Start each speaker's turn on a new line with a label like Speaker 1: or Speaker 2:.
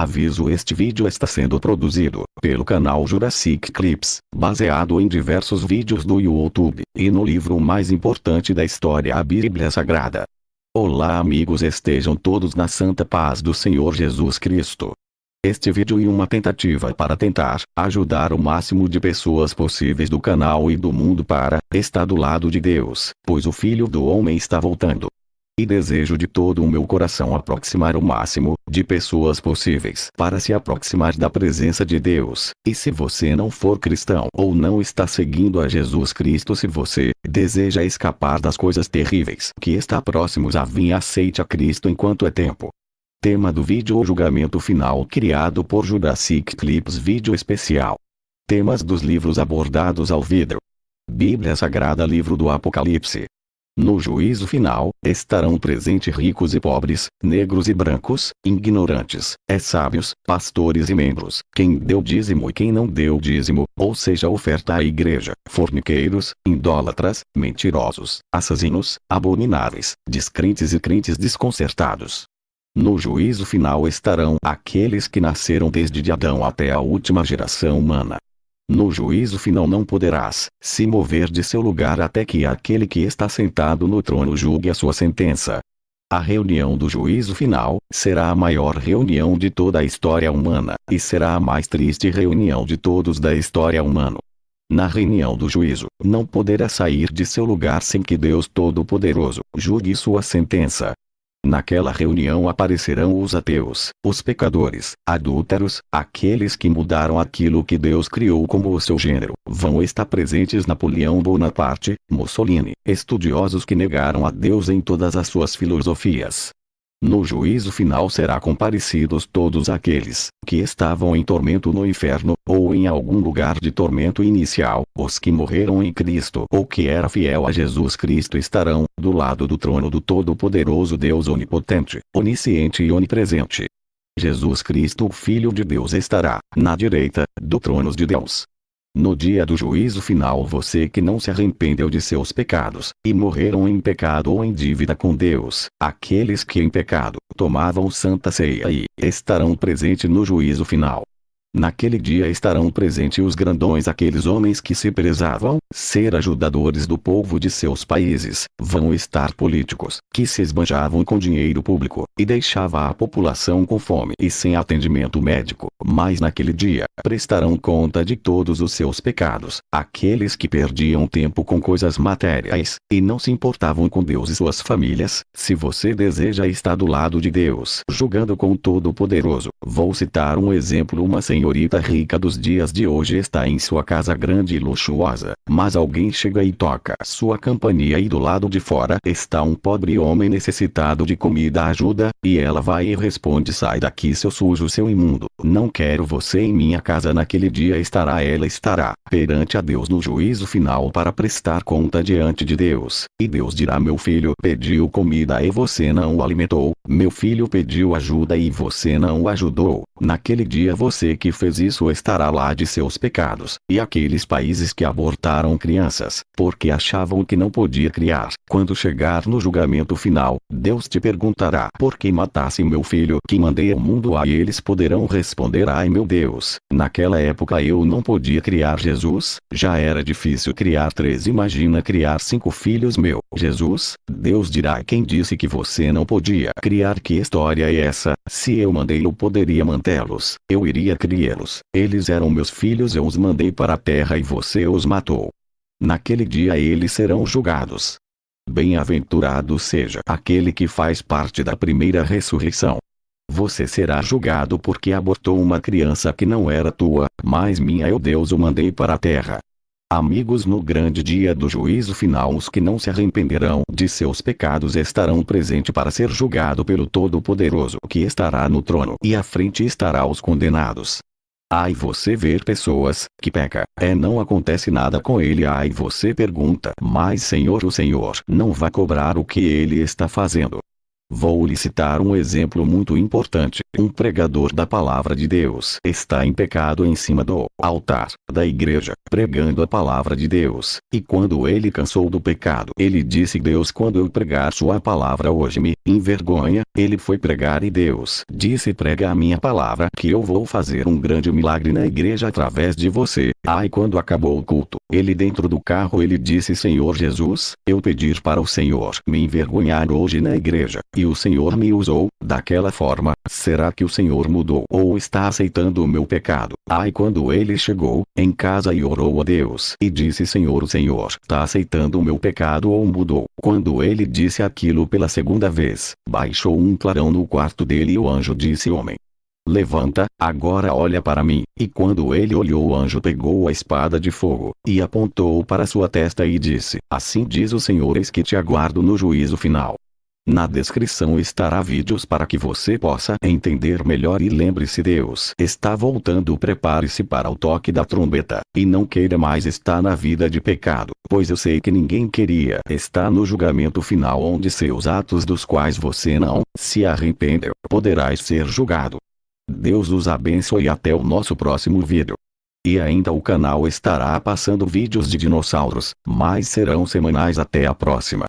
Speaker 1: Aviso este vídeo está sendo produzido pelo canal Jurassic Clips, baseado em diversos vídeos do YouTube, e no livro mais importante da história a Bíblia Sagrada. Olá amigos estejam todos na santa paz do Senhor Jesus Cristo. Este vídeo é uma tentativa para tentar ajudar o máximo de pessoas possíveis do canal e do mundo para estar do lado de Deus, pois o Filho do Homem está voltando. E desejo de todo o meu coração aproximar o máximo de pessoas possíveis para se aproximar da presença de Deus. E se você não for cristão ou não está seguindo a Jesus Cristo, se você deseja escapar das coisas terríveis que está próximos a vir, aceite a Cristo enquanto é tempo. Tema do vídeo O julgamento final criado por Jurassic Clips Vídeo especial. Temas dos livros abordados ao vidro. Bíblia Sagrada Livro do Apocalipse. No juízo final, estarão presentes ricos e pobres, negros e brancos, ignorantes, é sábios, pastores e membros, quem deu dízimo e quem não deu dízimo, ou seja oferta à igreja, forniqueiros, idólatras, mentirosos, assassinos, abomináveis, descrentes e crentes desconcertados. No juízo final estarão aqueles que nasceram desde Adão até a última geração humana, no juízo final não poderás se mover de seu lugar até que aquele que está sentado no trono julgue a sua sentença. A reunião do juízo final será a maior reunião de toda a história humana, e será a mais triste reunião de todos da história humana. Na reunião do juízo, não poderá sair de seu lugar sem que Deus Todo-Poderoso julgue sua sentença. Naquela reunião aparecerão os ateus, os pecadores, adúlteros, aqueles que mudaram aquilo que Deus criou como o seu gênero. Vão estar presentes Napoleão Bonaparte, Mussolini, estudiosos que negaram a Deus em todas as suas filosofias, no juízo final será comparecidos todos aqueles que estavam em tormento no inferno, ou em algum lugar de tormento inicial, os que morreram em Cristo ou que era fiel a Jesus Cristo estarão do lado do trono do Todo-Poderoso Deus Onipotente, Onisciente e Onipresente. Jesus Cristo o Filho de Deus estará na direita do trono de Deus. No dia do juízo final você que não se arrependeu de seus pecados, e morreram em pecado ou em dívida com Deus, aqueles que em pecado, tomavam santa ceia e, estarão presentes no juízo final. Naquele dia estarão presentes os grandões aqueles homens que se prezavam ser ajudadores do povo de seus países, vão estar políticos, que se esbanjavam com dinheiro público, e deixava a população com fome e sem atendimento médico, mas naquele dia, prestarão conta de todos os seus pecados, aqueles que perdiam tempo com coisas materiais, e não se importavam com Deus e suas famílias, se você deseja estar do lado de Deus, julgando com o Todo-Poderoso, vou citar um exemplo uma senhora senhorita rica dos dias de hoje está em sua casa grande e luxuosa, mas alguém chega e toca sua campainha e do lado de fora está um pobre homem necessitado de comida ajuda, e ela vai e responde sai daqui seu sujo seu imundo, não quero você em minha casa naquele dia estará ela estará, perante a Deus no juízo final para prestar conta diante de Deus, e Deus dirá meu filho pediu comida e você não o alimentou, meu filho pediu ajuda e você não o ajudou, naquele dia você que que fez isso estará lá de seus pecados, e aqueles países que abortaram crianças, porque achavam que não podia criar. Quando chegar no julgamento final, Deus te perguntará por que matasse meu filho? Que mandei ao mundo aí eles poderão responder ai meu Deus, naquela época eu não podia criar Jesus, já era difícil criar três imagina criar cinco filhos meu, Jesus, Deus dirá quem disse que você não podia criar? Que história é essa, se eu mandei eu poderia mantê-los, eu iria criar los Eles eram meus filhos eu os mandei para a terra e você os matou. Naquele dia eles serão julgados. Bem-aventurado seja aquele que faz parte da primeira ressurreição. Você será julgado porque abortou uma criança que não era tua, mas minha eu Deus o mandei para a terra. Amigos no grande dia do juízo final os que não se arrependerão de seus pecados estarão presentes para ser julgado pelo Todo-Poderoso que estará no trono e à frente estará os condenados. Ai você ver pessoas, que peca, é não acontece nada com ele ai você pergunta, mas Senhor o Senhor não vai cobrar o que ele está fazendo. Vou lhe citar um exemplo muito importante. Um pregador da palavra de Deus está em pecado em cima do altar da igreja, pregando a palavra de Deus. E quando ele cansou do pecado, ele disse: Deus, quando eu pregar Sua palavra hoje me envergonha. Ele foi pregar e Deus disse: Prega a minha palavra, que eu vou fazer um grande milagre na igreja através de você. Ai, quando acabou o culto, ele dentro do carro ele disse: Senhor Jesus, eu pedir para o Senhor me envergonhar hoje na igreja e o Senhor me usou, daquela forma, que o Senhor mudou ou está aceitando o meu pecado? Ai quando ele chegou, em casa e orou a Deus e disse Senhor o Senhor está aceitando o meu pecado ou mudou? Quando ele disse aquilo pela segunda vez, baixou um clarão no quarto dele e o anjo disse homem, Levanta, agora olha para mim. E quando ele olhou o anjo pegou a espada de fogo, e apontou para sua testa e disse, Assim diz o Senhor eis que te aguardo no juízo final. Na descrição estará vídeos para que você possa entender melhor e lembre-se Deus está voltando prepare-se para o toque da trombeta, e não queira mais estar na vida de pecado, pois eu sei que ninguém queria estar no julgamento final onde seus atos dos quais você não se arrependeu, poderás ser julgado. Deus os abençoe até o nosso próximo vídeo. E ainda o canal estará passando vídeos de dinossauros, mas serão semanais até a próxima.